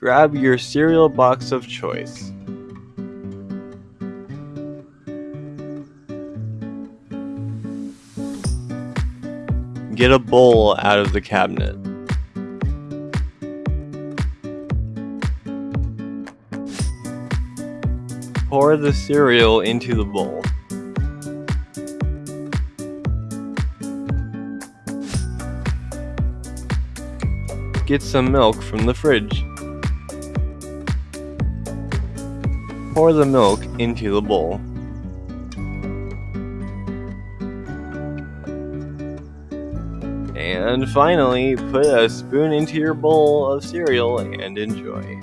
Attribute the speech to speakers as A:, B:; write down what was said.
A: Grab your cereal box of choice. Get a bowl out of the cabinet. Pour the cereal into the bowl. Get some milk from the fridge. Pour the milk into the bowl. And finally, put a spoon into your bowl of cereal and enjoy.